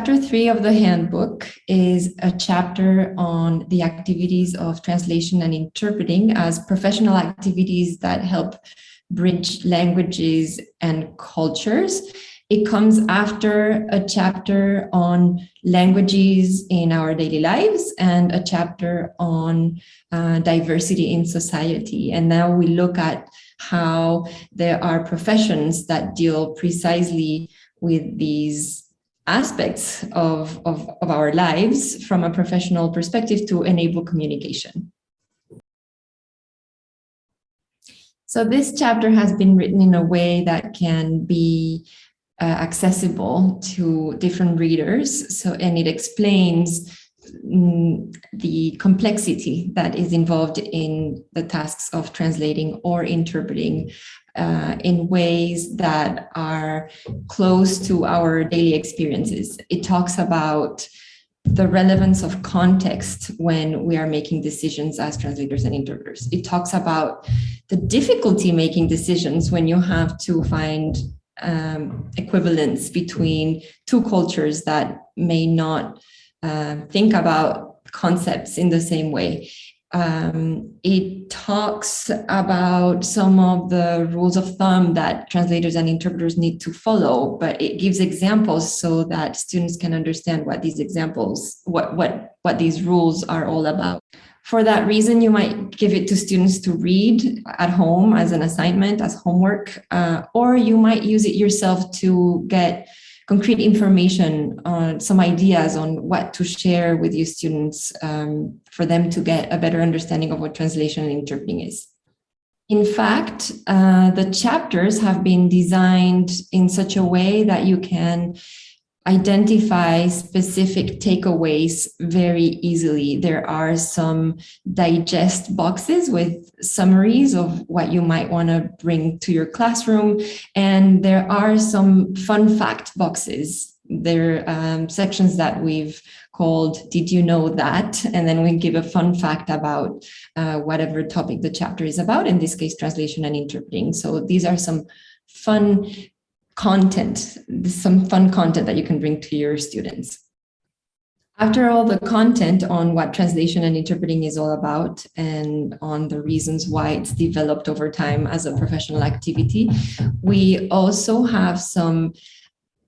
chapter three of the handbook is a chapter on the activities of translation and interpreting as professional activities that help bridge languages and cultures. It comes after a chapter on languages in our daily lives and a chapter on uh, diversity in society. And now we look at how there are professions that deal precisely with these aspects of, of, of our lives from a professional perspective to enable communication. So this chapter has been written in a way that can be uh, accessible to different readers. So, and it explains mm, the complexity that is involved in the tasks of translating or interpreting uh, in ways that are close to our daily experiences. It talks about the relevance of context when we are making decisions as translators and interpreters. It talks about the difficulty making decisions when you have to find um, equivalence between two cultures that may not uh, think about concepts in the same way. Um, it talks about some of the rules of thumb that translators and interpreters need to follow, but it gives examples so that students can understand what these examples, what, what, what these rules are all about. For that reason, you might give it to students to read at home as an assignment, as homework, uh, or you might use it yourself to get concrete information on some ideas on what to share with your students um, for them to get a better understanding of what translation and interpreting is. In fact, uh, the chapters have been designed in such a way that you can identify specific takeaways very easily. There are some digest boxes with summaries of what you might want to bring to your classroom. And there are some fun fact boxes. There are um, sections that we've called Did You Know That? And then we give a fun fact about uh, whatever topic the chapter is about, in this case, translation and interpreting. So these are some fun content, some fun content that you can bring to your students. After all the content on what translation and interpreting is all about and on the reasons why it's developed over time as a professional activity, we also have some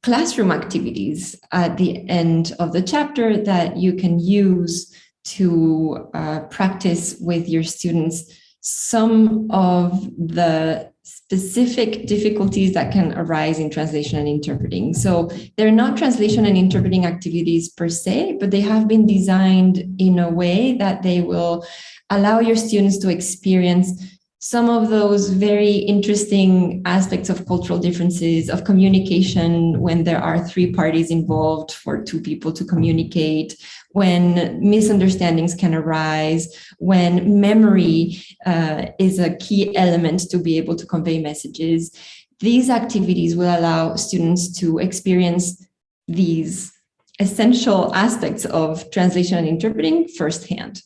classroom activities at the end of the chapter that you can use to uh, practice with your students some of the specific difficulties that can arise in translation and interpreting. So they're not translation and interpreting activities per se, but they have been designed in a way that they will allow your students to experience some of those very interesting aspects of cultural differences, of communication when there are three parties involved for two people to communicate, when misunderstandings can arise, when memory uh, is a key element to be able to convey messages. These activities will allow students to experience these essential aspects of translation and interpreting firsthand.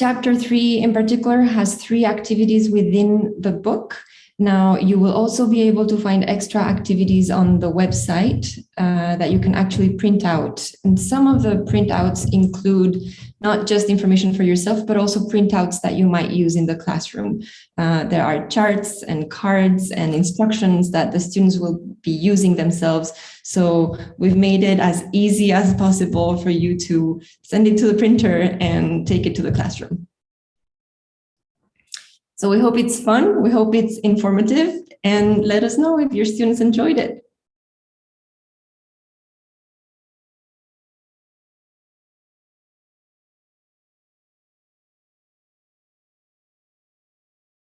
Chapter three in particular has three activities within the book. Now, you will also be able to find extra activities on the website uh, that you can actually print out. And some of the printouts include not just information for yourself, but also printouts that you might use in the classroom. Uh, there are charts and cards and instructions that the students will be using themselves. So we've made it as easy as possible for you to send it to the printer and take it to the classroom. So we hope it's fun. We hope it's informative and let us know if your students enjoyed it.